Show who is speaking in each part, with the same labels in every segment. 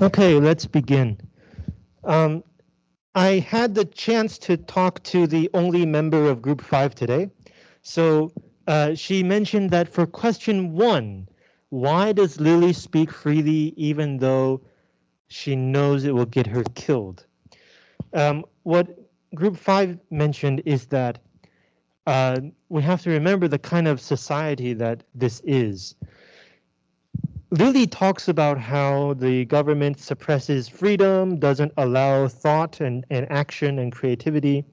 Speaker 1: Okay, let's begin. Um, I had the chance to talk to the only member of group five today. So uh, she mentioned that for question one, why does Lily speak freely even though she knows it will get her killed? Um, what group five mentioned is that uh, we have to remember the kind of society that this is. Lily talks about how the government suppresses freedom, doesn't allow thought and, and action and creativity.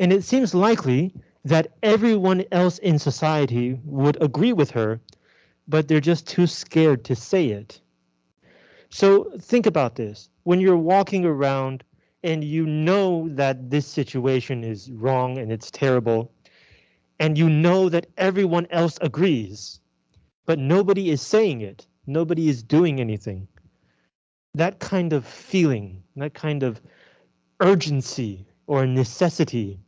Speaker 1: And it seems likely that everyone else in society would agree with her, but they're just too scared to say it. So think about this. When you're walking around and you know that this situation is wrong and it's terrible, and you know that everyone else agrees, but nobody is saying it. Nobody is doing anything. That kind of feeling, that kind of urgency or necessity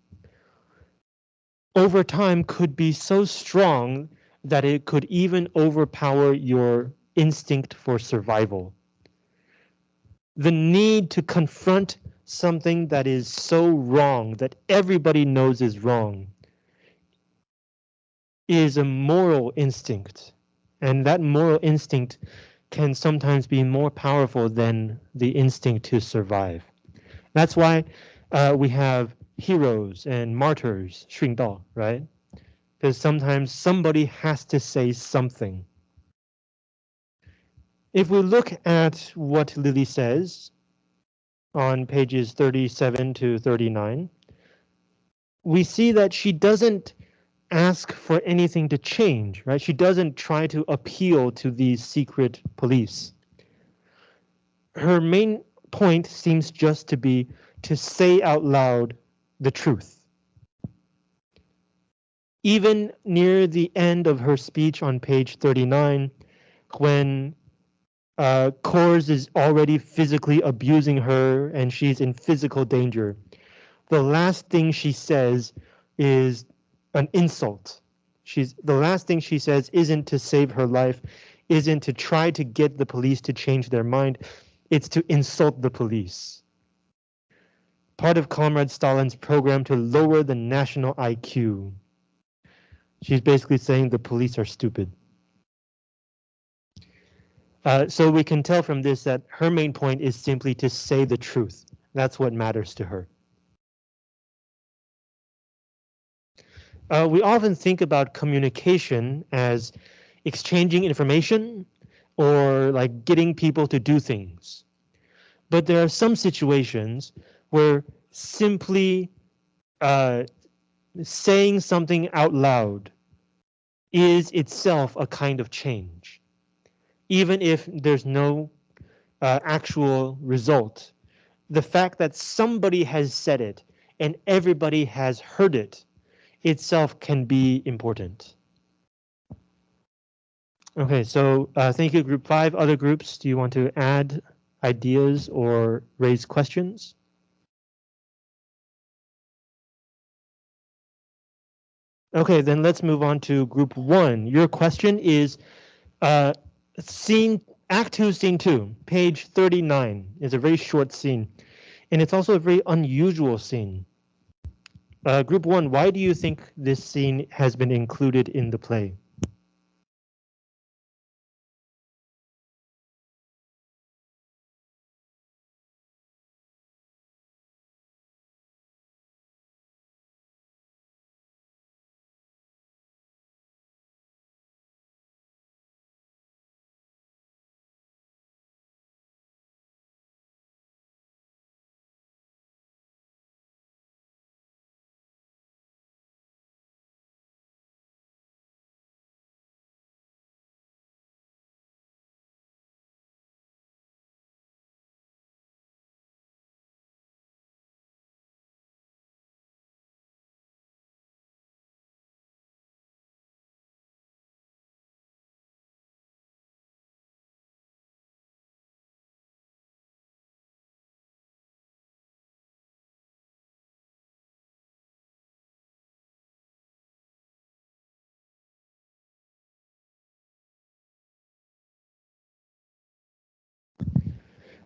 Speaker 1: over time could be so strong that it could even overpower your instinct for survival. The need to confront something that is so wrong that everybody knows is wrong is a moral instinct and that moral instinct can sometimes be more powerful than the instinct to survive. That's why uh, we have heroes and martyrs, 殉道, right? Because sometimes somebody has to say something. If we look at what Lily says on pages 37 to 39, we see that she doesn't ask for anything to change, right? She doesn't try to appeal to these secret police. Her main point seems just to be to say out loud the truth. Even near the end of her speech on page 39, when uh, Kors is already physically abusing her and she's in physical danger, the last thing she says is an insult. She's the last thing she says isn't to save her life, isn't to try to get the police to change their mind. It's to insult the police. Part of Comrade Stalin's program to lower the national IQ. She's basically saying the police are stupid. Uh, so we can tell from this that her main point is simply to say the truth. That's what matters to her. Uh, we often think about communication as exchanging information or like getting people to do things. But there are some situations where simply uh, saying something out loud is itself a kind of change. Even if there's no uh, actual result, the fact that somebody has said it and everybody has heard it itself can be important. Okay, so uh, thank you, group five. Other groups, do you want to add ideas or raise questions? Okay, then let's move on to group one. Your question is uh, scene act two, scene two, page 39 is a very short scene. And it's also a very unusual scene. Uh, group one, why do you think this scene has been included in the play?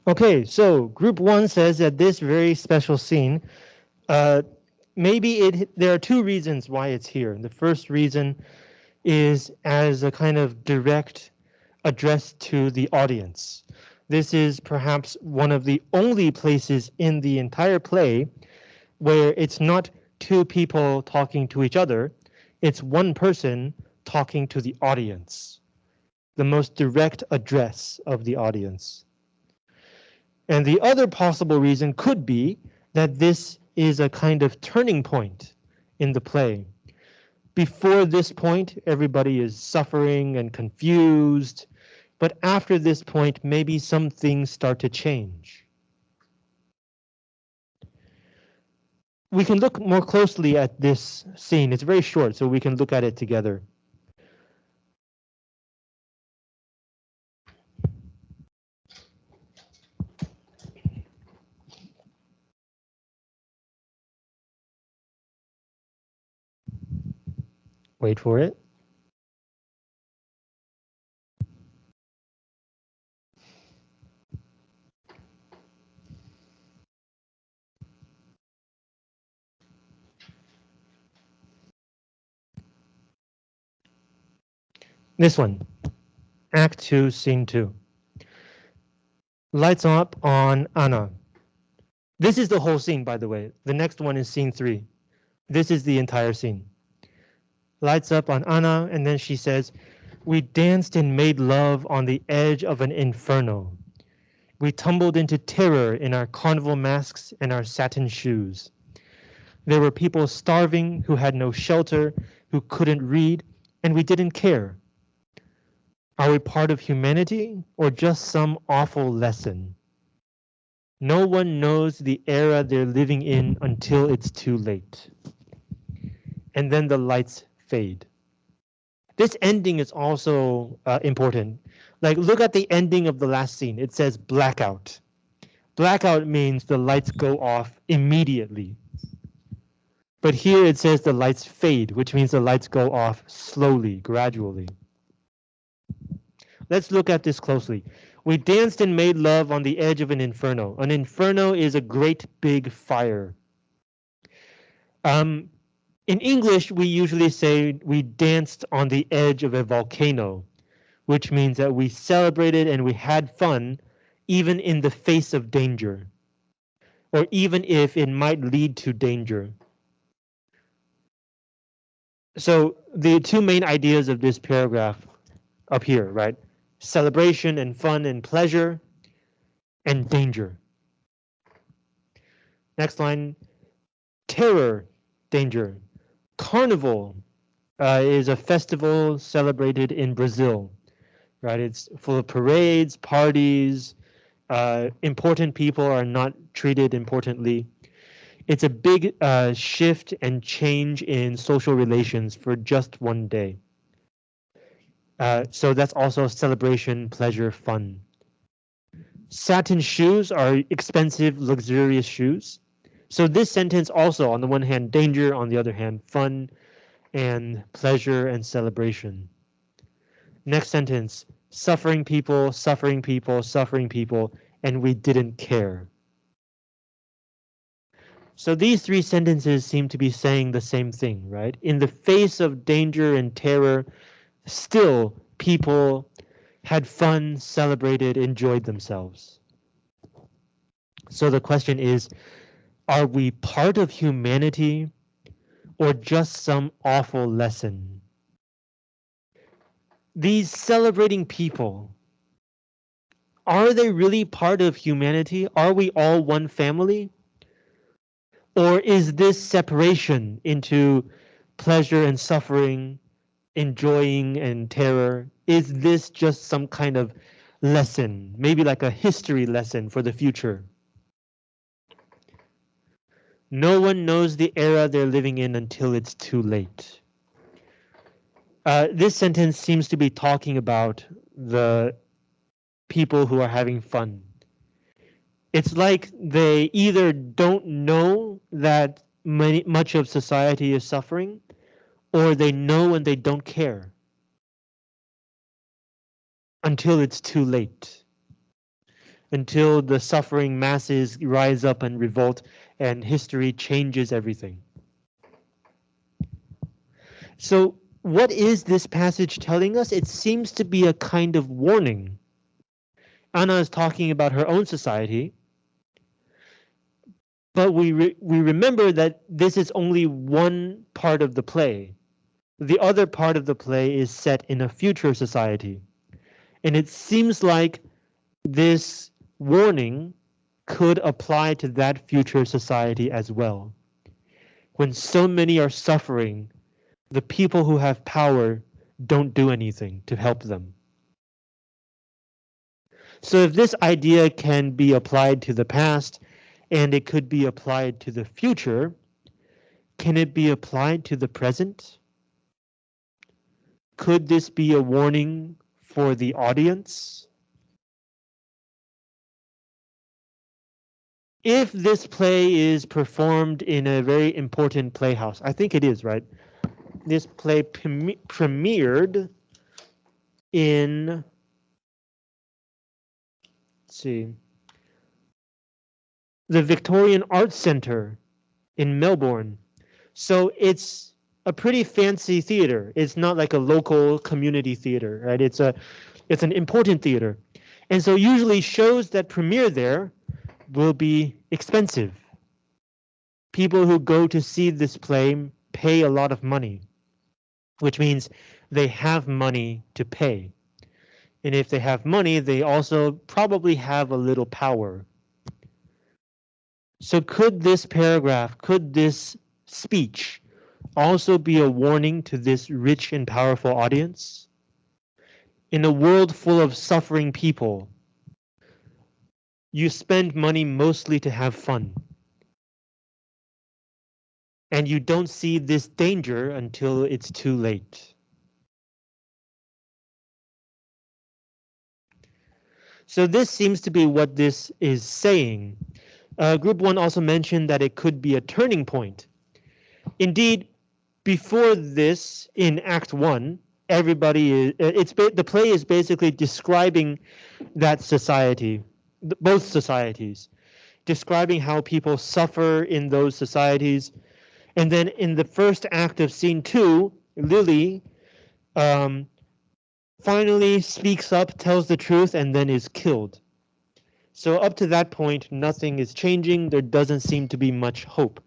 Speaker 1: Okay, so group one says that this very special scene, uh, maybe it there are two reasons why it's here. The first reason is as a kind of direct address to the audience. This is perhaps one of the only places in the entire play where it's not two people talking to each other, it's one person talking to the audience. The most direct address of the audience. And the other possible reason could be that this is a kind of turning point in the play. Before this point, everybody is suffering and confused, but after this point, maybe some things start to change. We can look more closely at this scene. It's very short, so we can look at it together. Wait for it. This one, Act 2, Scene 2. Lights up on Anna. This is the whole scene, by the way. The next one is Scene 3. This is the entire scene lights up on Anna, and then she says, We danced and made love on the edge of an inferno. We tumbled into terror in our carnival masks and our satin shoes. There were people starving who had no shelter, who couldn't read, and we didn't care. Are we part of humanity or just some awful lesson? No one knows the era they're living in until it's too late. And then the lights fade. This ending is also uh, important. Like look at the ending of the last scene. It says blackout. Blackout means the lights go off immediately. But here it says the lights fade, which means the lights go off slowly, gradually. Let's look at this closely. We danced and made love on the edge of an inferno. An inferno is a great big fire. Um, in English, we usually say we danced on the edge of a volcano, which means that we celebrated and we had fun even in the face of danger, or even if it might lead to danger. So the two main ideas of this paragraph up here, right? Celebration and fun and pleasure and danger. Next line, terror, danger. Carnival uh, is a festival celebrated in Brazil, right? It's full of parades, parties. Uh, important people are not treated importantly. It's a big uh, shift and change in social relations for just one day. Uh, so that's also celebration, pleasure, fun. Satin shoes are expensive, luxurious shoes. So this sentence also, on the one hand, danger, on the other hand, fun and pleasure and celebration. Next sentence, suffering people, suffering people, suffering people, and we didn't care. So these three sentences seem to be saying the same thing, right? In the face of danger and terror, still people had fun, celebrated, enjoyed themselves. So the question is, are we part of humanity or just some awful lesson? These celebrating people, are they really part of humanity? Are we all one family? Or is this separation into pleasure and suffering, enjoying and terror? Is this just some kind of lesson, maybe like a history lesson for the future? No one knows the era they're living in until it's too late. Uh, this sentence seems to be talking about the people who are having fun. It's like they either don't know that many, much of society is suffering, or they know and they don't care until it's too late. Until the suffering masses rise up and revolt and history changes everything. So what is this passage telling us? It seems to be a kind of warning. Anna is talking about her own society, but we re we remember that this is only one part of the play. The other part of the play is set in a future society. And it seems like this warning could apply to that future society as well. When so many are suffering, the people who have power don't do anything to help them. So if this idea can be applied to the past and it could be applied to the future, can it be applied to the present? Could this be a warning for the audience? If this play is performed in a very important playhouse, I think it is, right? This play pre premiered in, see, the Victorian Arts Centre in Melbourne. So it's a pretty fancy theater. It's not like a local community theater, right? It's a it's an important theater. And so usually shows that premiere there will be expensive. People who go to see this play pay a lot of money, which means they have money to pay. And if they have money, they also probably have a little power. So could this paragraph, could this speech also be a warning to this rich and powerful audience? In a world full of suffering people, you spend money mostly to have fun. And you don't see this danger until it's too late. So this seems to be what this is saying. Uh, group one also mentioned that it could be a turning point. Indeed, before this in act one, everybody is, uh, it's the play is basically describing that society, both societies, describing how people suffer in those societies. And then in the first act of scene two, Lily um, finally speaks up, tells the truth, and then is killed. So up to that point, nothing is changing. There doesn't seem to be much hope.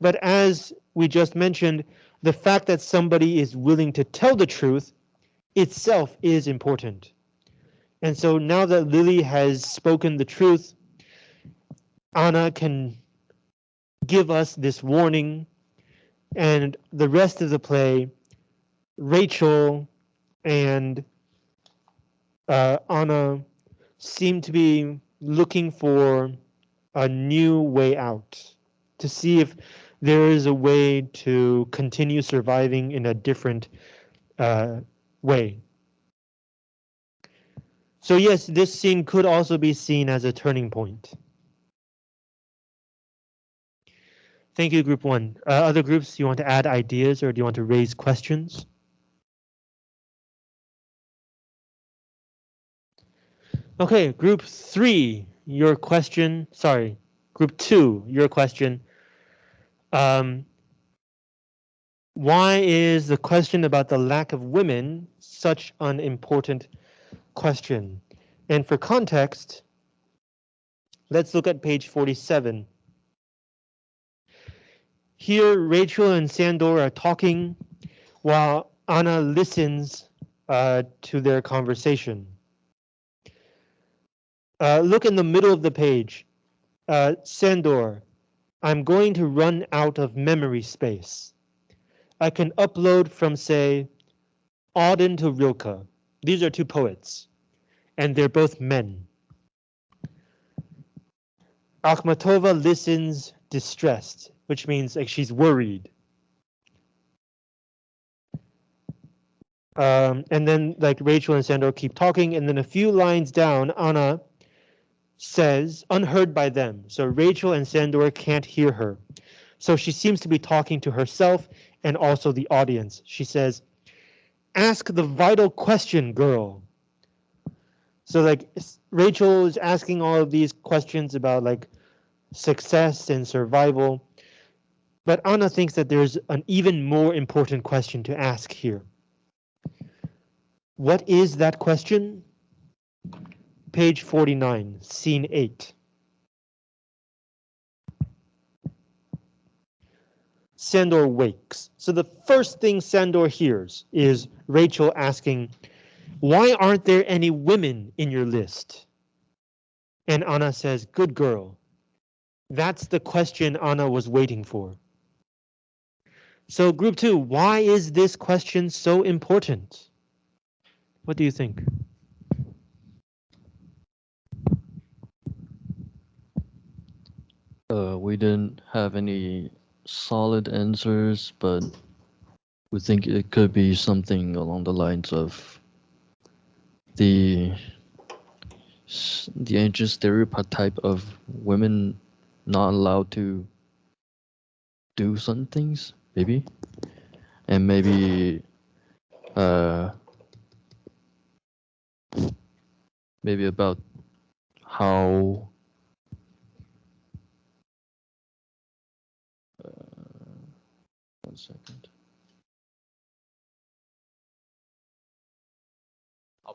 Speaker 1: But as we just mentioned, the fact that somebody is willing to tell the truth itself is important. And so now that Lily has spoken the truth, Anna can give us this warning and the rest of the play, Rachel and uh, Anna seem to be looking for a new way out to see if there is a way to continue surviving in a different uh, way. So yes, this scene could also be seen as a turning point. Thank you, group one. Uh, other groups, you want to add ideas or do you want to raise questions? Okay, group three, your question, sorry, group two, your question. Um, why is the question about the lack of women such an important question? And for context, let's look at page 47. Here, Rachel and Sandor are talking while Anna listens uh, to their conversation. Uh, look in the middle of the page. Uh, Sandor, I'm going to run out of memory space. I can upload from, say, Auden to Rilke. These are two poets, and they're both men. Akhmatova listens distressed, which means like she's worried. Um, and then like Rachel and Sandor keep talking, and then a few lines down, Anna says, unheard by them. So Rachel and Sandor can't hear her. So she seems to be talking to herself and also the audience. She says, ask the vital question, girl. So like Rachel is asking all of these questions about like success and survival. But Anna thinks that there's an even more important question to ask here. What is that question? Page 49, scene 8. Sandor wakes. So the first thing Sandor hears is Rachel asking, why aren't there any women in your list? And Anna says, good girl. That's the question Anna was waiting for. So group two, why is this question so important? What do you think?
Speaker 2: Uh, we didn't have any solid answers, but we think it could be something along the lines of the the ancient stereotype type of women not allowed to do some things, maybe, and maybe uh maybe about how One second.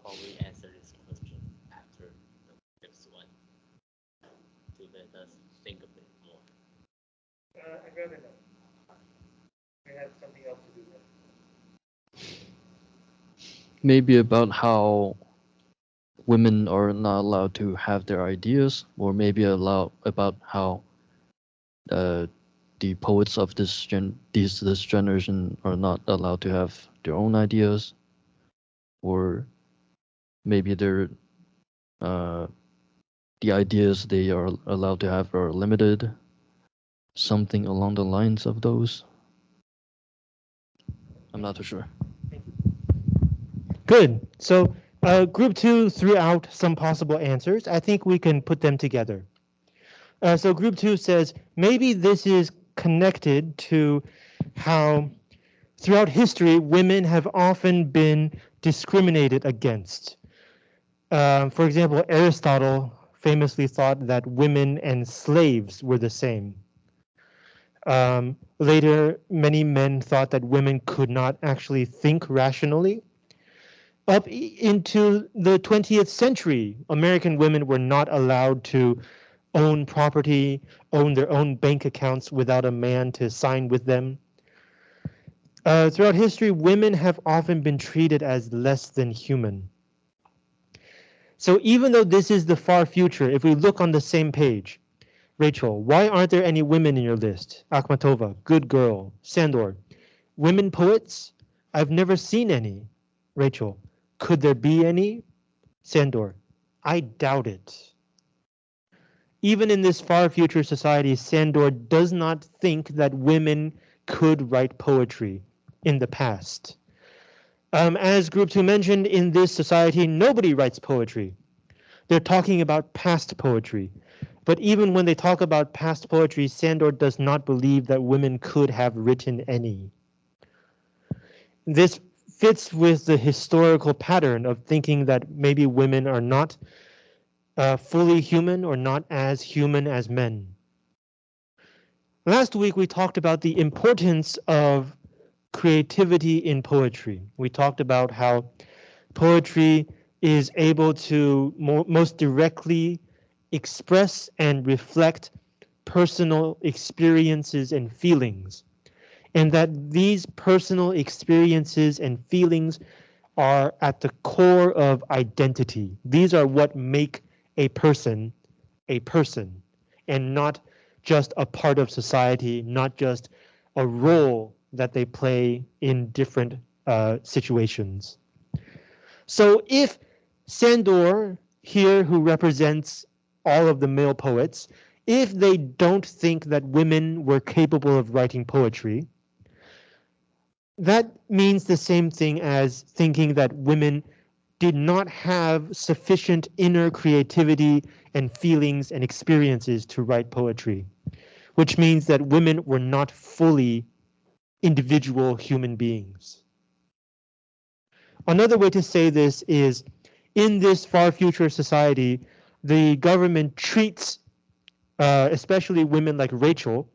Speaker 3: How about we answer this question after the next one to let us think a bit more.
Speaker 1: Uh, I'd rather not. I have something else to do.
Speaker 2: Maybe about how women are not allowed to have their ideas, or maybe allow about how uh, the poets of this gen these this generation are not allowed to have their own ideas or maybe they're uh, the ideas they are allowed to have are limited something along the lines of those i'm not too sure
Speaker 1: Good. So uh, group two threw out some possible answers. I think we can put them together. Uh, so group two says maybe this is connected to how throughout history women have often been discriminated against. Uh, for example, Aristotle famously thought that women and slaves were the same. Um, later, many men thought that women could not actually think rationally up into the 20th century, American women were not allowed to own property, own their own bank accounts without a man to sign with them. Uh, throughout history, women have often been treated as less than human. So even though this is the far future, if we look on the same page, Rachel, why aren't there any women in your list? Akhmatova, good girl. Sandor, women poets? I've never seen any. Rachel, could there be any? Sandor, I doubt it. Even in this far future society, Sandor does not think that women could write poetry in the past. Um, as Group 2 mentioned, in this society, nobody writes poetry. They're talking about past poetry. But even when they talk about past poetry, Sandor does not believe that women could have written any. This fits with the historical pattern of thinking that maybe women are not uh, fully human or not as human as men. Last week we talked about the importance of creativity in poetry. We talked about how poetry is able to mo most directly express and reflect personal experiences and feelings and that these personal experiences and feelings are at the core of identity. These are what make a person a person and not just a part of society, not just a role that they play in different uh, situations. So if Sandor here, who represents all of the male poets, if they don't think that women were capable of writing poetry, that means the same thing as thinking that women did not have sufficient inner creativity and feelings and experiences to write poetry, which means that women were not fully individual human beings. Another way to say this is in this far future society, the government treats uh, especially women like Rachel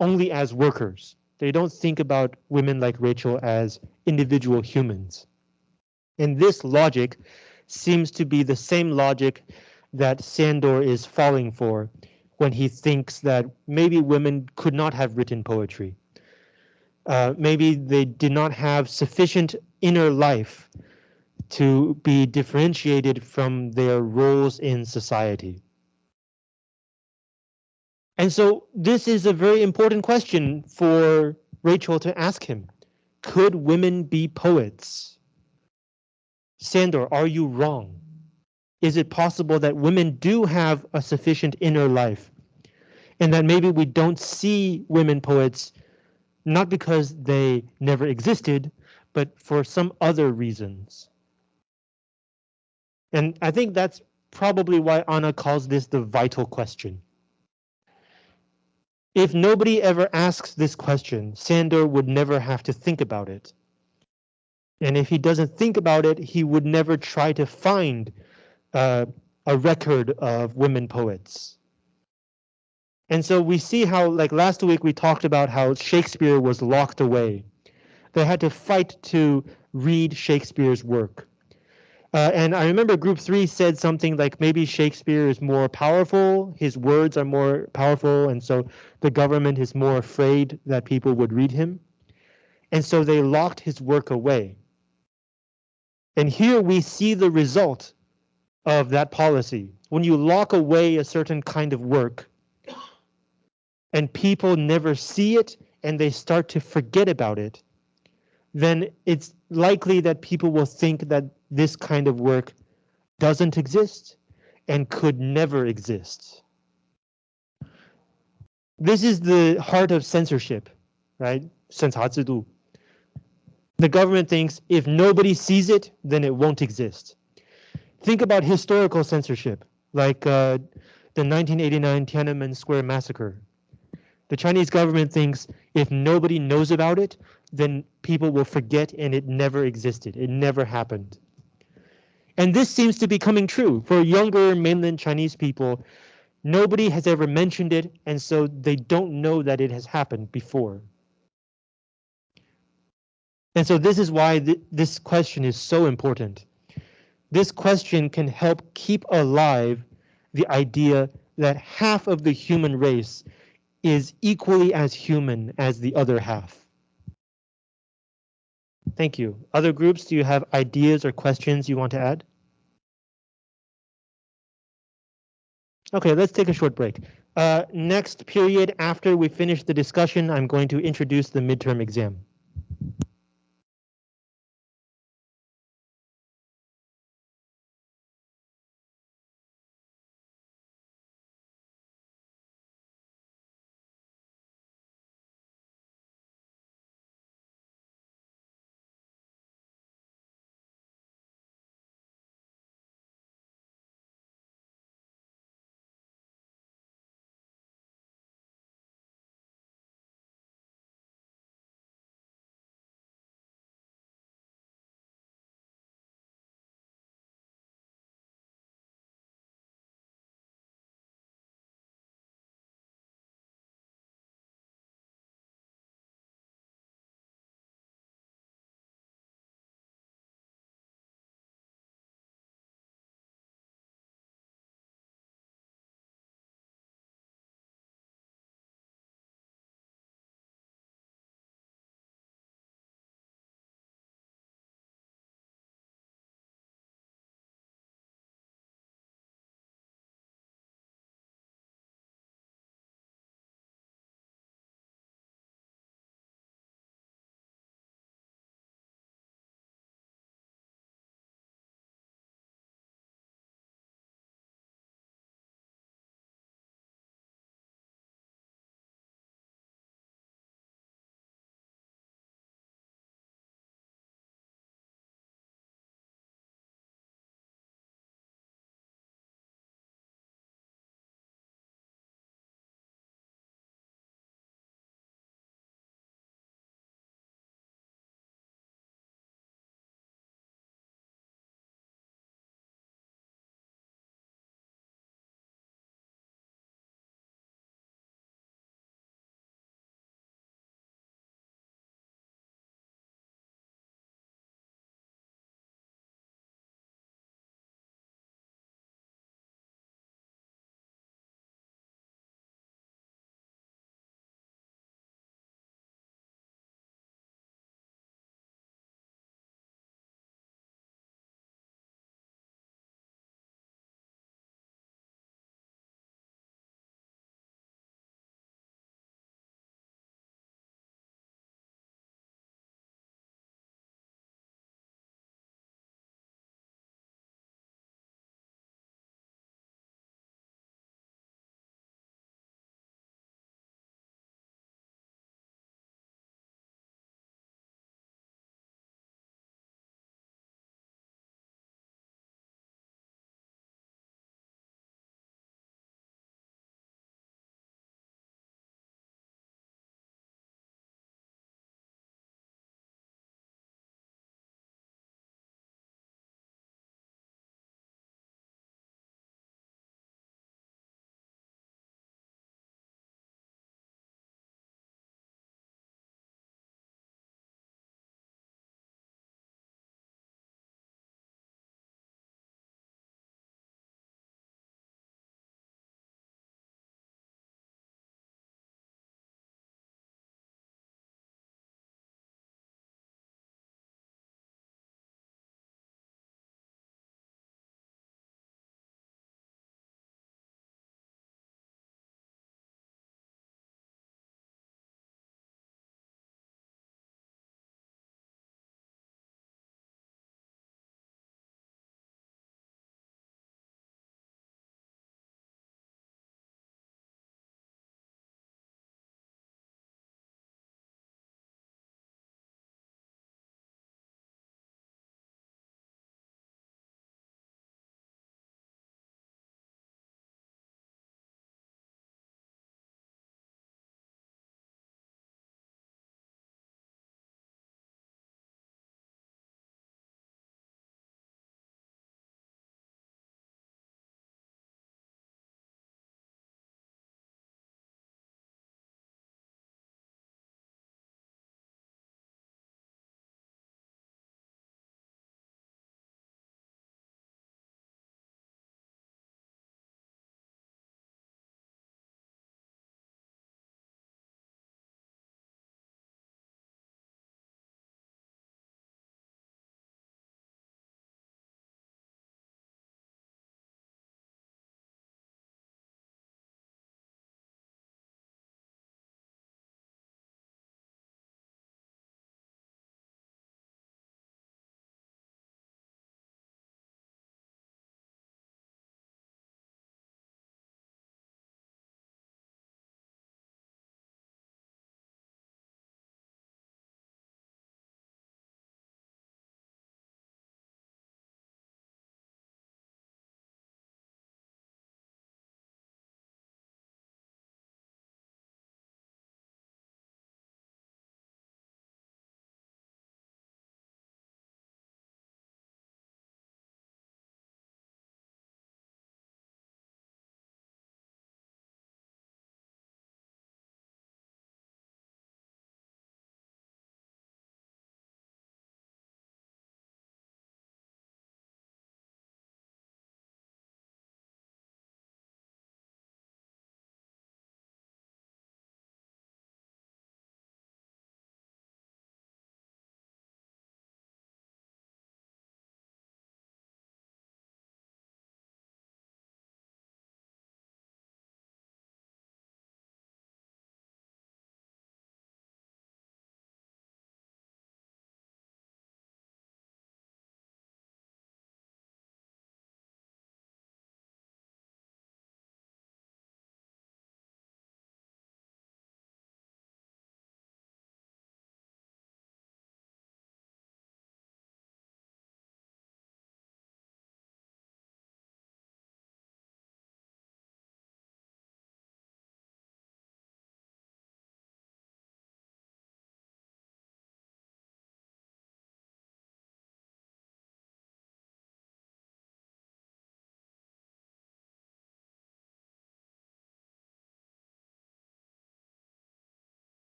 Speaker 1: only as workers. They don't think about women like Rachel as individual humans. And this logic seems to be the same logic that Sandor is falling for when he thinks that maybe women could not have written poetry. Uh, maybe they did not have sufficient inner life to be differentiated from their roles in society. And so this is a very important question for Rachel to ask him. Could women be poets? Sandor, are you wrong? Is it possible that women do have a sufficient inner life and that maybe we don't see women poets not because they never existed, but for some other reasons? And I think that's probably why Anna calls this the vital question. If nobody ever asks this question, Sandor would never have to think about it. And if he doesn't think about it, he would never try to find uh, a record of women poets. And so we see how, like last week, we talked about how Shakespeare was locked away. They had to fight to read Shakespeare's work. Uh, and I remember group three said something like maybe Shakespeare is more powerful, his words are more powerful, and so the government is more afraid that people would read him. And so they locked his work away. And here we see the result of that policy. When you lock away a certain kind of work, and people never see it and they start to forget about it, then it's likely that people will think that this kind of work doesn't exist and could never exist. This is the heart of censorship, right? 审查制度. The government thinks if nobody sees it, then it won't exist. Think about historical censorship, like uh, the 1989 Tiananmen Square massacre. The Chinese government thinks if nobody knows about it, then people will forget and it never existed. It never happened. And this seems to be coming true for younger mainland Chinese people. Nobody has ever mentioned it, and so they don't know that it has happened before. And so this is why th this question is so important. This question can help keep alive the idea that half of the human race is equally as human as the other half. Thank you. Other groups, do you have ideas or questions you want to add? Okay, let's take a short break. Uh, next period, after we finish the discussion, I'm going to introduce the midterm exam.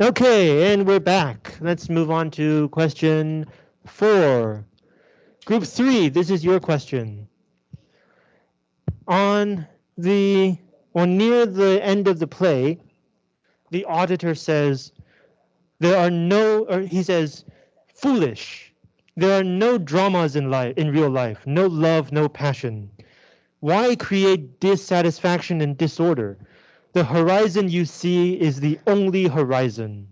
Speaker 1: Okay, and we're back. Let's move on to question four. Group three, this is your question. On the, or near the end of the play, the auditor says, there are no, or he says, foolish. There are no dramas in life, in real life, no love, no passion. Why create dissatisfaction and disorder? The horizon you see is the only horizon.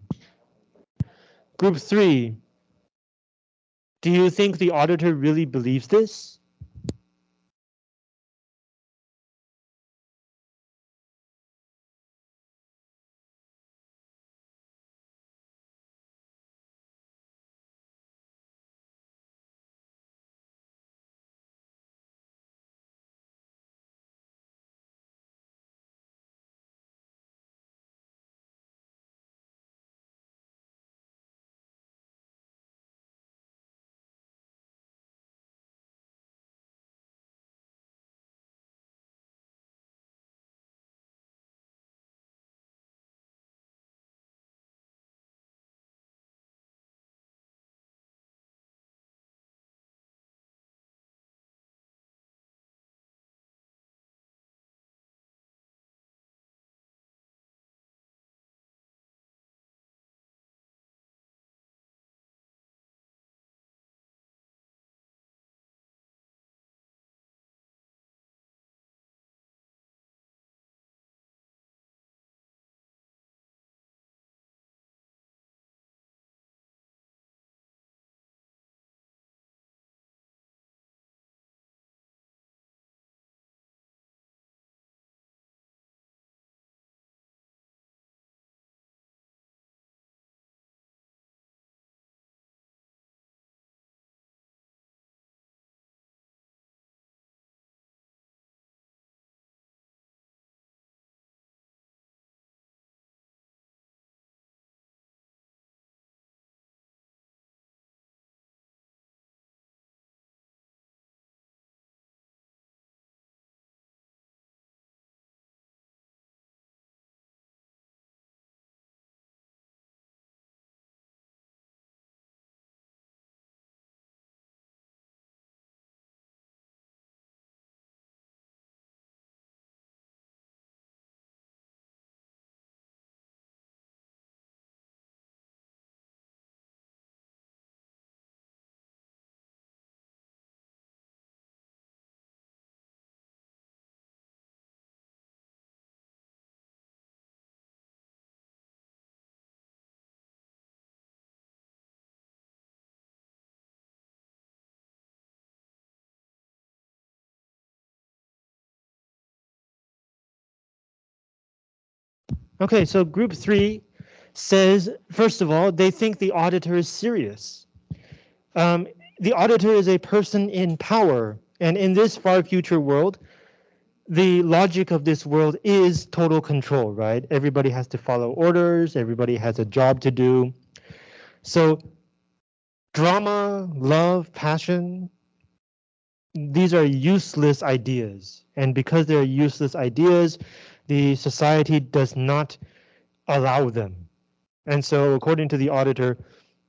Speaker 1: Group three. Do you think the auditor really believes this? Okay, so group three says, first of all, they think the auditor is serious. Um, the auditor is a person in power, and in this far future world, the logic of this world is total control, right? Everybody has to follow orders, everybody has a job to do. So drama, love, passion, these are useless ideas. And because they're useless ideas, the society does not allow them. And so according to the auditor,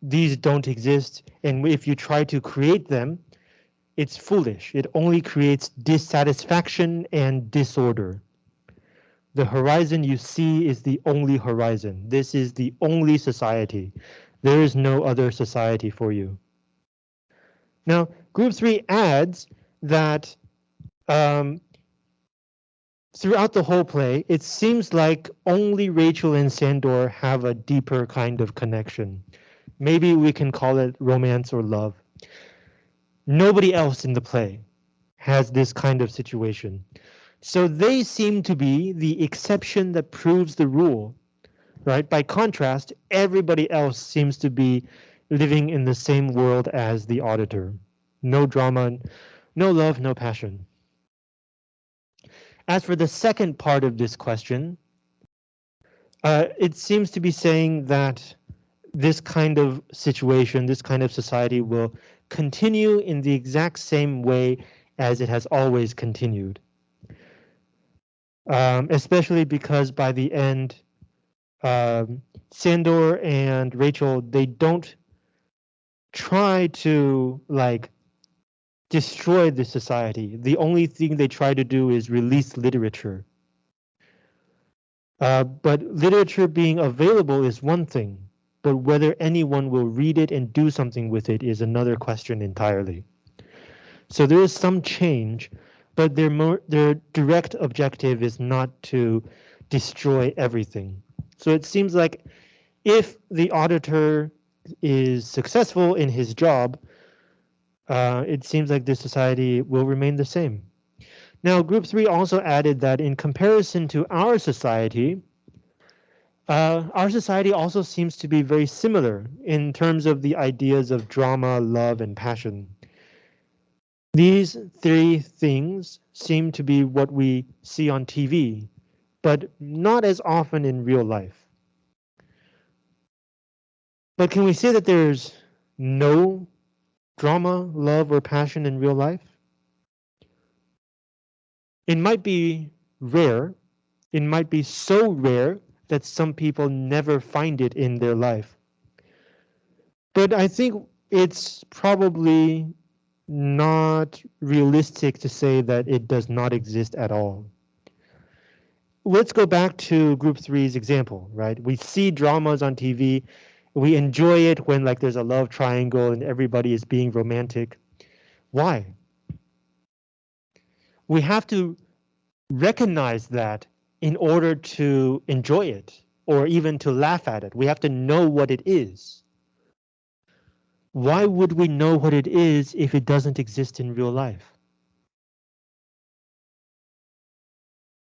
Speaker 1: these don't exist. And if you try to create them, it's foolish. It only creates dissatisfaction and disorder. The horizon you see is the only horizon. This is the only society. There is no other society for you. Now, group three adds that um, throughout the whole play, it seems like only Rachel and Sandor have a deeper kind of connection. Maybe we can call it romance or love. Nobody else in the play has this kind of situation. So they seem to be the exception that proves the rule, right? By contrast, everybody else seems to be living in the same world as the auditor. No drama, no love, no passion. As for the second part of this question, uh, it seems to be saying that this kind of situation, this kind of society will continue in the exact same way as it has always continued. Um, especially because by the end, um, Sandor and Rachel, they don't try to like destroy the society. The only thing they try to do is release literature. Uh, but literature being available is one thing, but whether anyone will read it and do something with it is another question entirely. So there is some change, but their more their direct objective is not to destroy everything. So it seems like if the auditor is successful in his job, uh, it seems like this society will remain the same. Now, group three also added that in comparison to our society, uh, our society also seems to be very similar in terms of the ideas of drama, love, and passion. These three things seem to be what we see on TV, but not as often in real life. But can we say that there's no drama, love, or passion in real life? It might be rare. It might be so rare that some people never find it in their life. But I think it's probably not realistic to say that it does not exist at all. Let's go back to group three's example, right? We see dramas on TV. We enjoy it when like there's a love triangle and everybody is being romantic. Why? We have to recognize that in order to enjoy it or even to laugh at it. We have to know what it is. Why would we know what it is if it doesn't exist in real life?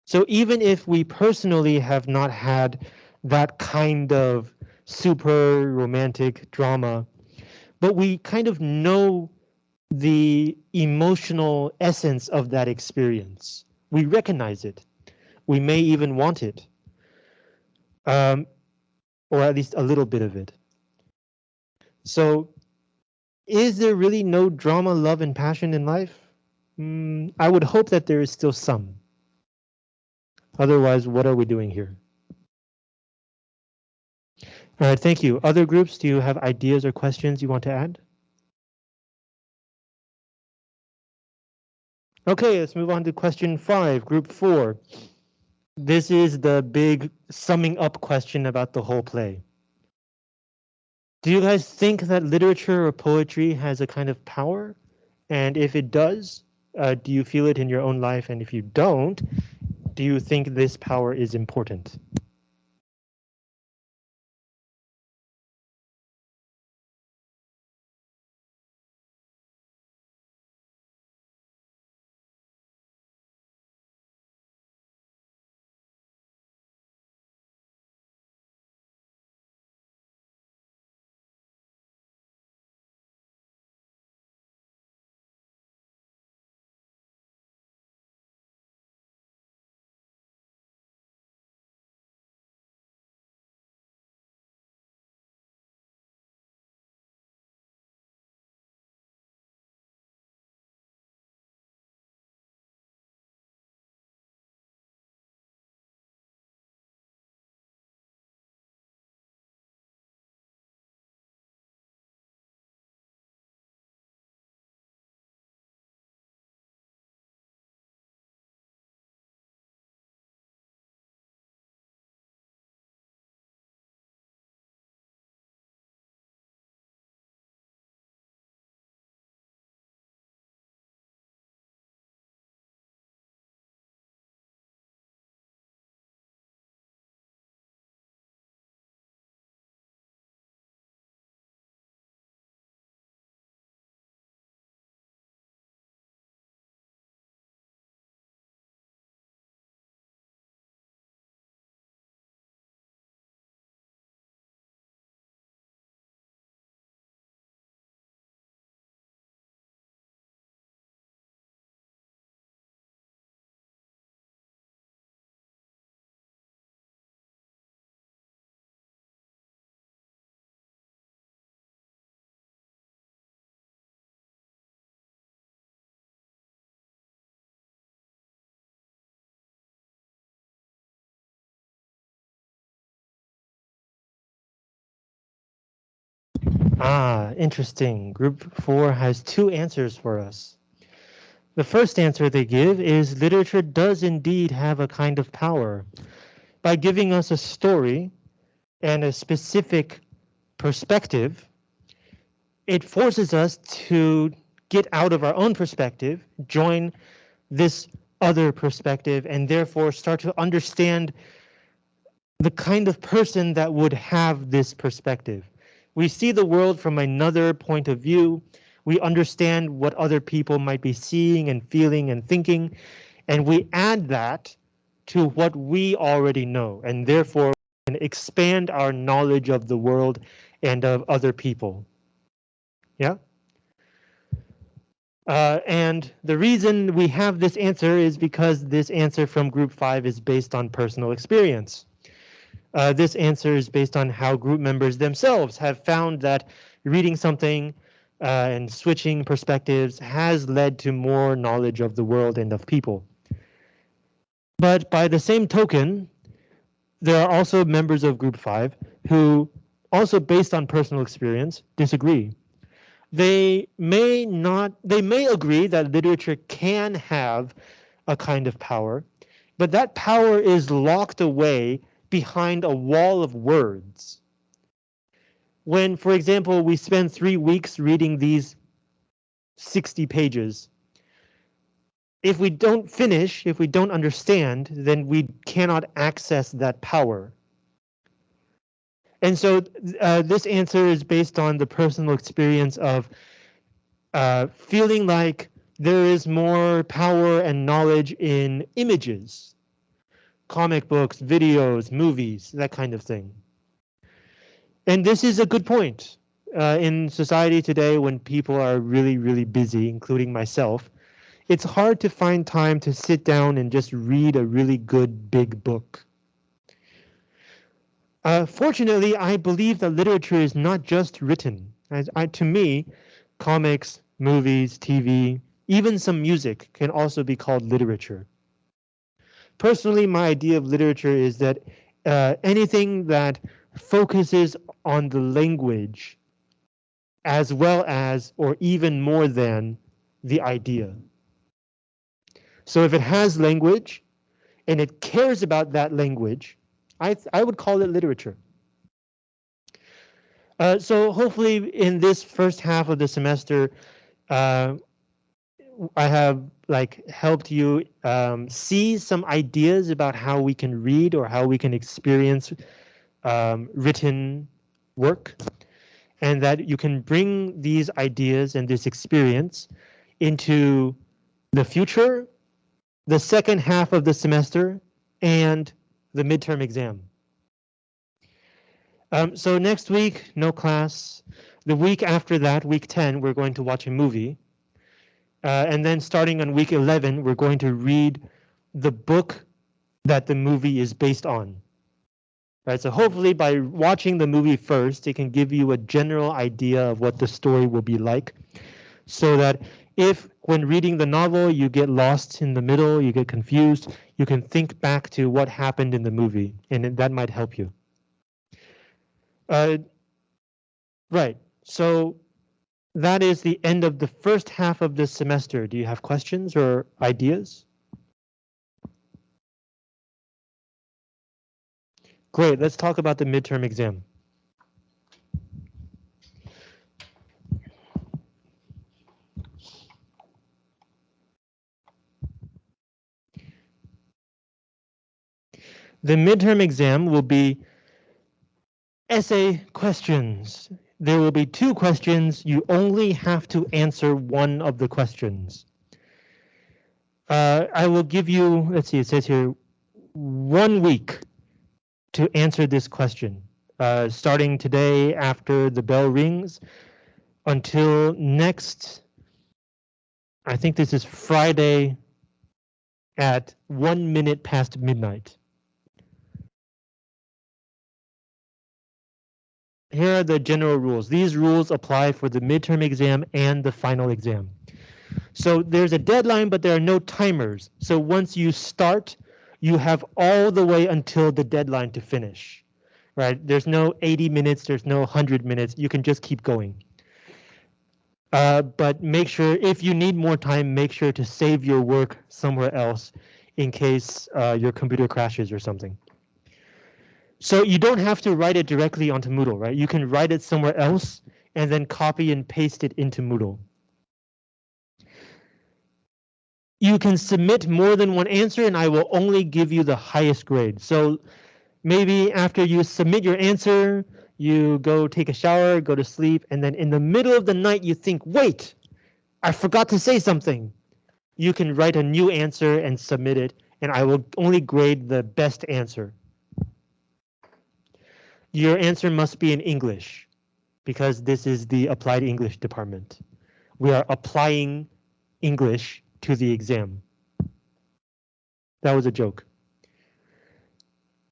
Speaker 1: So even if we personally have not had that kind of super romantic drama, but we kind of know the emotional essence of that experience. We recognize it. We may even want it. Um, or at least a little bit of it. So is there really no drama, love, and passion in life? Mm, I would hope that there is still some. Otherwise, what are we doing here? All right, thank you. Other groups, do you have ideas or questions you want to add? Okay, let's move on to question five, group four. This is the big summing up question about the whole play. Do you guys think that literature or poetry has a kind of power? And if it does, uh, do you feel it in your own life? And if you don't, do you think this power is important? Ah, interesting. Group four has two answers for us. The first answer they give is literature does indeed have a kind of power. By giving us a story and a specific perspective, it forces us to get out of our own perspective, join this other perspective, and therefore start to understand the kind of person that would have this perspective. We see the world from another point of view. We understand what other people might be seeing and feeling and thinking, and we add that to what we already know, and therefore can expand our knowledge of the world and of other people. Yeah? Uh, and the reason we have this answer is because this answer from group five is based on personal experience. Uh, this answer is based on how group members themselves have found that reading something uh, and switching perspectives has led to more knowledge of the world and of people. But by the same token, there are also members of group five who also based on personal experience disagree. They may not, they may agree that literature can have a kind of power, but that power is locked away behind a wall of words. When, for example, we spend three weeks reading these 60 pages, if we don't finish, if we don't understand, then we cannot access that power. And so uh, this answer is based on the personal experience of uh, feeling like there is more power and knowledge in images comic books, videos, movies, that kind of thing. And this is a good point. Uh, in society today, when people are really, really busy, including myself, it's hard to find time to sit down and just read a really good big book. Uh, fortunately, I believe that literature is not just written. As I, to me, comics, movies, TV, even some music can also be called literature personally, my idea of literature is that uh, anything that focuses on the language as well as or even more than the idea. So if it has language and it cares about that language, I, I would call it literature. Uh, so hopefully in this first half of the semester, uh, I have like helped you um, see some ideas about how we can read or how we can experience um, written work and that you can bring these ideas and this experience into the future, the second half of the semester, and the midterm exam. Um, so next week, no class. The week after that, week 10, we're going to watch a movie. Uh, and then starting on week 11, we're going to read the book that the movie is based on. Right, so hopefully by watching the movie first, it can give you a general idea of what the story will be like. So that if when reading the novel you get lost in the middle, you get confused, you can think back to what happened in the movie, and that might help you. Uh, right, so that is the end of the first half of this semester. Do you have questions or ideas? Great, let's talk about the midterm exam. The midterm exam will be essay questions there will be two questions. You only have to answer one of the questions. Uh, I will give you, let's see, it says here, one week to answer this question, uh, starting today after the bell rings until next, I think this is Friday at one minute past midnight. Here are the general rules. These rules apply for the midterm exam and the final exam. So there's a deadline, but there are no timers. So once you start, you have all the way until the deadline to finish. right? There's no 80 minutes, there's no 100 minutes. You can just keep going. Uh, but make sure if you need more time, make sure to save your work somewhere else in case uh, your computer crashes or something. So you don't have to write it directly onto Moodle, right? You can write it somewhere else and then copy and paste it into Moodle. You can submit more than one answer and I will only give you the highest grade. So maybe after you submit your answer, you go take a shower, go to sleep, and then in the middle of the night you think, wait, I forgot to say something. You can write a new answer and submit it, and I will only grade the best answer. Your answer must be in English because this is the applied English department. We are applying English to the exam. That was a joke.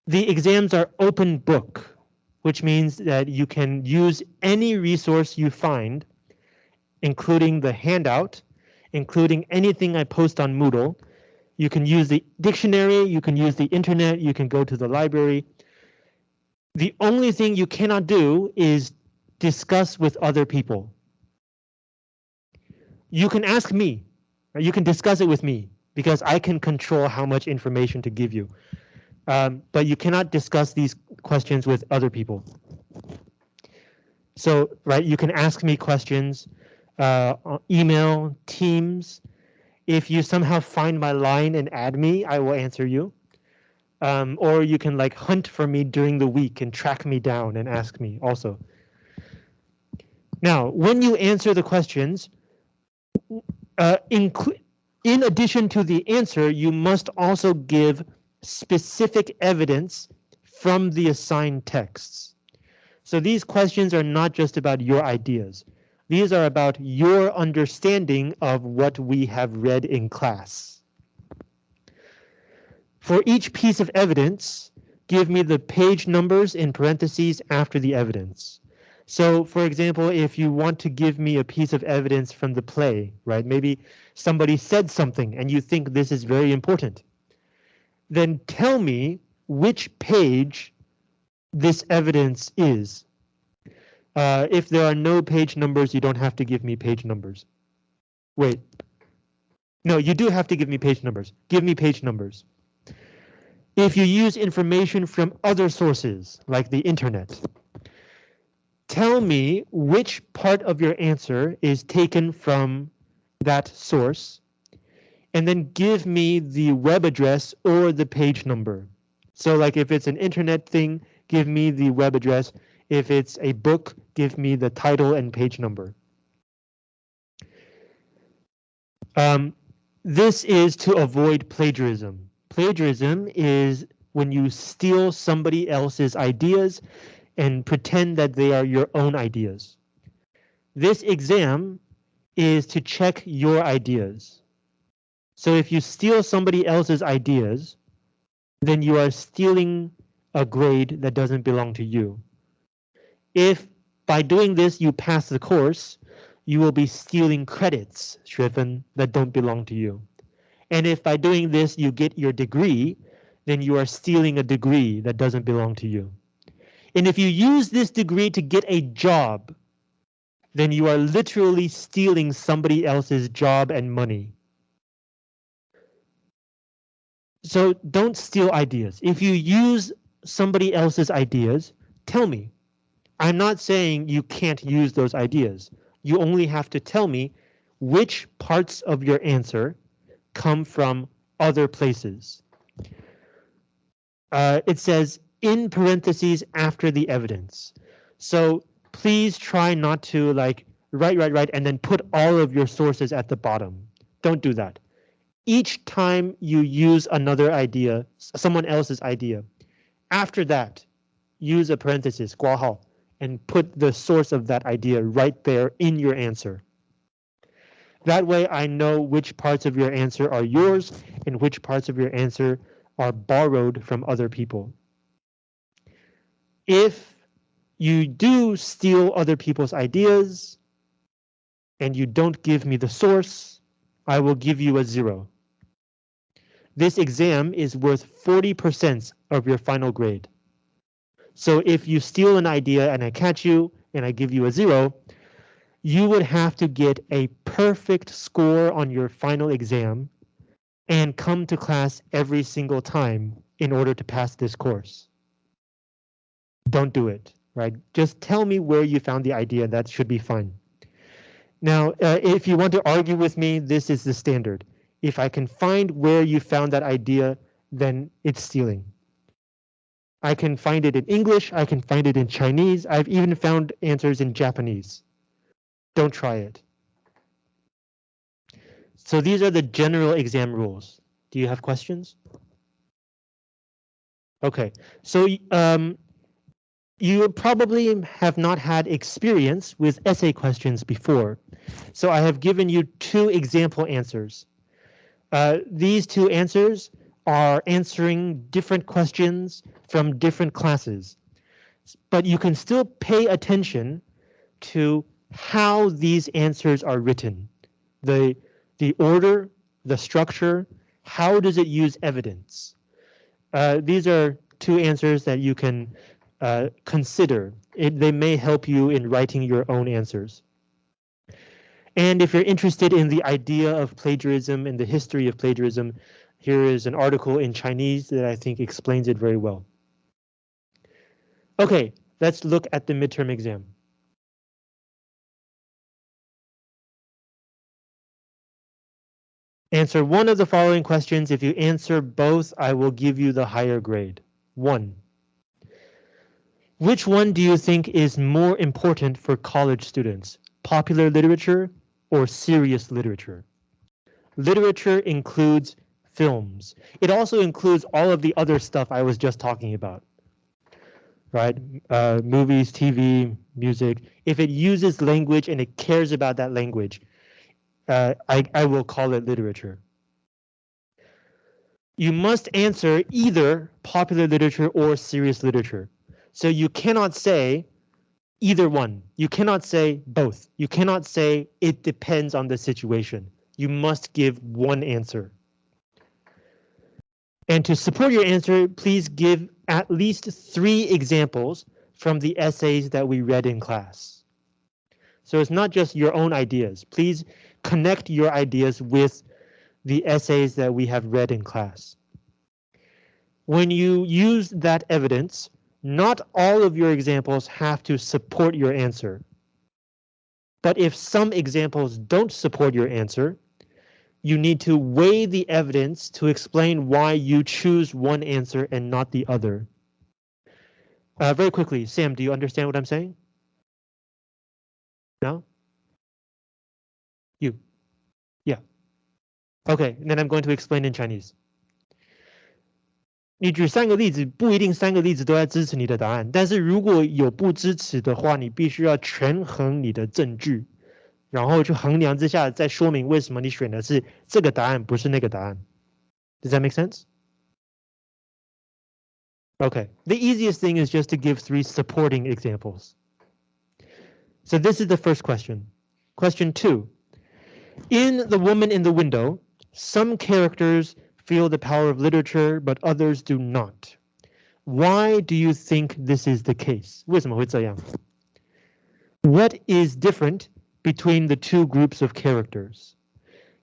Speaker 1: The exams are open book which means that you can use any resource you find, including the handout, including anything I post on Moodle. You can use the dictionary, you can use the internet, you can go to the library. The only thing you cannot do is discuss with other people. You can ask me, you can discuss it with me because I can control how much information to give you um, but you cannot discuss these questions with other people. So, right, you can ask me questions, uh, email, Teams. If you somehow find my line and add me, I will answer you. Um, or you can like hunt for me during the week and track me down and ask me also. Now, when you answer the questions, uh, in addition to the answer, you must also give specific evidence from the assigned texts. So these questions are not just about your ideas. These are about your understanding of what we have read in class. For each piece of evidence, give me the page numbers in parentheses after the evidence. So for example, if you want to give me a piece of evidence from the play, right? Maybe somebody said something and you think this is very important then tell me which page this evidence is. Uh, if there are no page numbers, you don't have to give me page numbers. Wait. No, you do have to give me page numbers. Give me page numbers. If you use information from other sources, like the internet, tell me which part of your answer is taken from that source and then give me the web address or the page number. So like if it's an internet thing, give me the web address. If it's a book, give me the title and page number. Um, this is to avoid plagiarism. Plagiarism is when you steal somebody else's ideas and pretend that they are your own ideas. This exam is to check your ideas. So if you steal somebody else's ideas, then you are stealing a grade that doesn't belong to you. If by doing this you pass the course, you will be stealing credits, 学分, that don't belong to you. And if by doing this you get your degree, then you are stealing a degree that doesn't belong to you. And if you use this degree to get a job, then you are literally stealing somebody else's job and money. So don't steal ideas. If you use somebody else's ideas, tell me. I'm not saying you can't use those ideas. You only have to tell me which parts of your answer come from other places. Uh, it says in parentheses after the evidence. So please try not to like write, write, write, and then put all of your sources at the bottom. Don't do that each time you use another idea, someone else's idea, after that, use a parenthesis, 括号, and put the source of that idea right there in your answer. That way I know which parts of your answer are yours and which parts of your answer are borrowed from other people. If you do steal other people's ideas and you don't give me the source, I will give you a zero. This exam is worth 40% of your final grade. So if you steal an idea and I catch you and I give you a zero, you would have to get a perfect score on your final exam and come to class every single time in order to pass this course. Don't do it, right? Just tell me where you found the idea. That should be fine. Now, uh, if you want to argue with me, this is the standard. If I can find where you found that idea, then it's stealing. I can find it in English, I can find it in Chinese, I've even found answers in Japanese. Don't try it. So these are the general exam rules. Do you have questions? Okay, so um, you probably have not had experience with essay questions before. So I have given you two example answers. Uh, these two answers are answering different questions from different classes. But you can still pay attention to how these answers are written. The, the order, the structure, how does it use evidence? Uh, these are two answers that you can uh, consider. It, they may help you in writing your own answers. And if you're interested in the idea of plagiarism and the history of plagiarism, here is an article in Chinese that I think explains it very well. Okay, let's look at the midterm exam. Answer one of the following questions. If you answer both, I will give you the higher grade. One. Which one do you think is more important for college students? Popular literature or serious literature? Literature includes films. It also includes all of the other stuff I was just talking about. Right? Uh, movies, TV, music. If it uses language and it cares about that language, uh, I, I will call it literature. You must answer either popular literature or serious literature. So you cannot say either one. You cannot say both. You cannot say it depends on the situation. You must give one answer. And to support your answer, please give at least three examples from the essays that we read in class. So it's not just your own ideas. Please connect your ideas with the essays that we have read in class. When you use that evidence, not all of your examples have to support your answer. But if some examples don't support your answer, you need to weigh the evidence to explain why you choose one answer and not the other. Uh, very quickly, Sam, do you understand what I'm saying? No? You? Yeah. Okay, then I'm going to explain in Chinese. 你举三个例子，不一定三个例子都在支持你的答案，但是如果有不支持的话，你必须要权衡你的证据。然后去衡量之下，再说明为什么你选的是这个答案，不是那个答案。Does that make sense? Okay, the easiest thing is just to give three supporting examples. So this is the first question. Question two. In The Woman in the Window, some characters feel the power of literature, but others do not. Why do you think this is the case? 为什么会这样? What is different between the two groups of characters.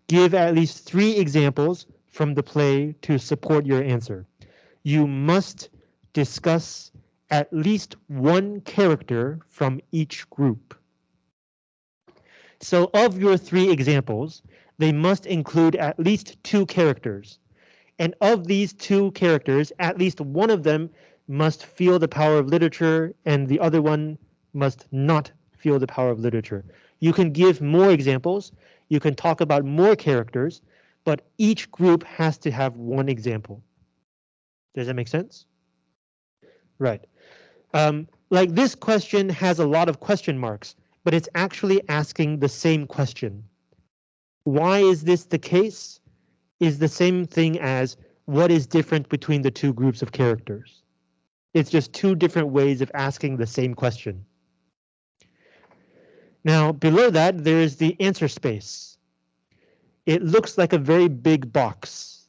Speaker 1: Give at least three examples from the play to support your answer. You must discuss at least one character from each group. So of your three examples, they must include at least two characters. And of these two characters, at least one of them must feel the power of literature and the other one must not feel the power of literature. You can give more examples. You can talk about more characters, but each group has to have one example. Does that make sense? Right. Um, like this question has a lot of question marks, but it's actually asking the same question. Why is this the case? Is the same thing as what is different between the two groups of characters. It's just two different ways of asking the same question. Now below that there is the answer space. It looks like a very big box,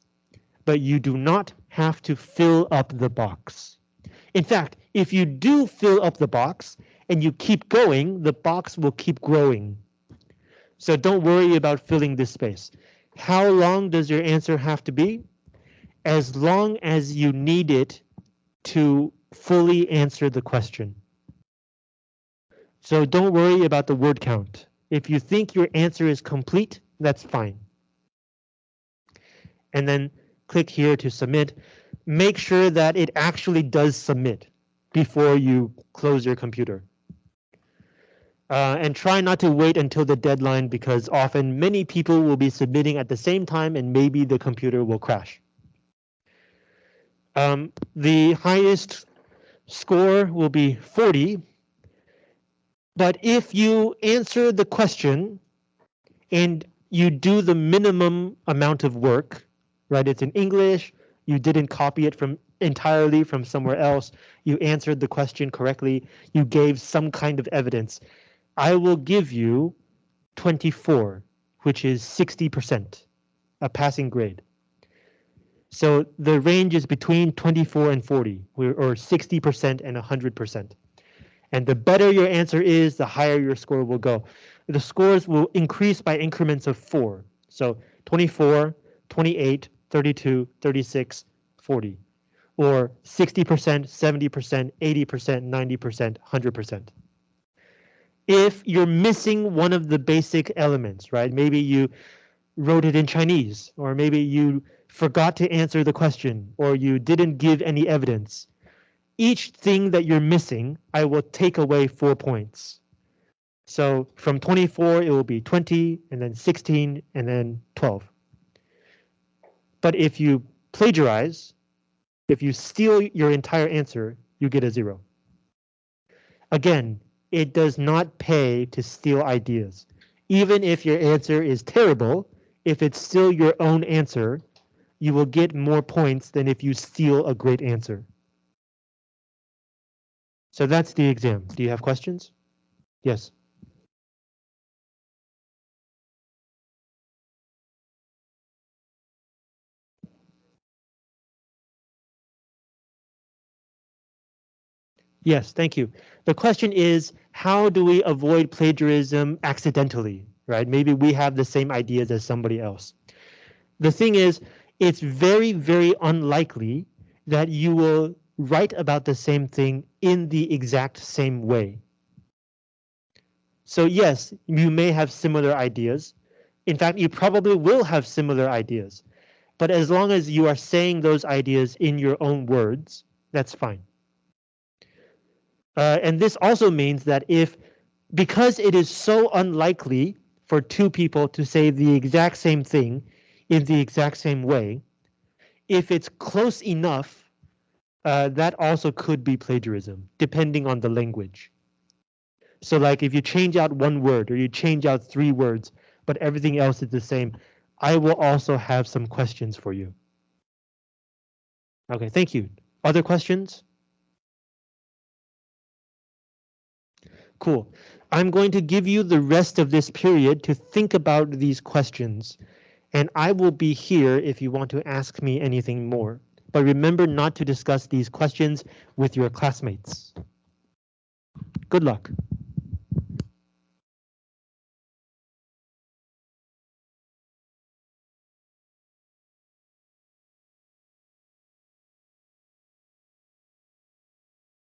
Speaker 1: but you do not have to fill up the box. In fact, if you do fill up the box and you keep going, the box will keep growing. So don't worry about filling this space. How long does your answer have to be? As long as you need it to fully answer the question. So don't worry about the word count. If you think your answer is complete, that's fine. And then click here to submit. Make sure that it actually does submit before you close your computer. Uh, and try not to wait until the deadline because often many people will be submitting at the same time and maybe the computer will crash. Um, the highest score will be 40. But if you answer the question and you do the minimum amount of work, right? It's in English, you didn't copy it from entirely from somewhere else, you answered the question correctly, you gave some kind of evidence. I will give you 24, which is 60%, a passing grade. So the range is between 24 and 40, or 60% and 100%. And the better your answer is, the higher your score will go. The scores will increase by increments of four. So 24, 28, 32, 36, 40, or 60%, 70%, 80%, 90%, 100%. If you're missing one of the basic elements, right? Maybe you wrote it in Chinese, or maybe you forgot to answer the question, or you didn't give any evidence. Each thing that you're missing, I will take away four points. So from 24, it will be 20, and then 16, and then 12. But if you plagiarize, if you steal your entire answer, you get a zero. Again, it does not pay to steal ideas. Even if your answer is terrible, if it's still your own answer, you will get more points than if you steal a great answer. So that's the exam. Do you have questions? Yes. Yes, thank you. The question is, how do we avoid plagiarism accidentally, right? Maybe we have the same ideas as somebody else. The thing is, it's very, very unlikely that you will write about the same thing in the exact same way. So yes, you may have similar ideas. In fact, you probably will have similar ideas. But as long as you are saying those ideas in your own words, that's fine. Uh, and this also means that if, because it is so unlikely for two people to say the exact same thing, in the exact same way. If it's close enough, uh, that also could be plagiarism, depending on the language. So like if you change out one word or you change out three words, but everything else is the same, I will also have some questions for you. Okay, thank you. Other questions? Cool. I'm going to give you the rest of this period to think about these questions and I will be here if you want to ask me anything more. But remember not to discuss these questions with your classmates. Good luck.